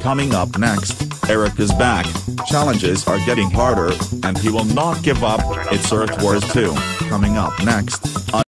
Coming up next, Eric is back, challenges are getting harder, and he will not give up, it's Earth Wars 2, coming up next.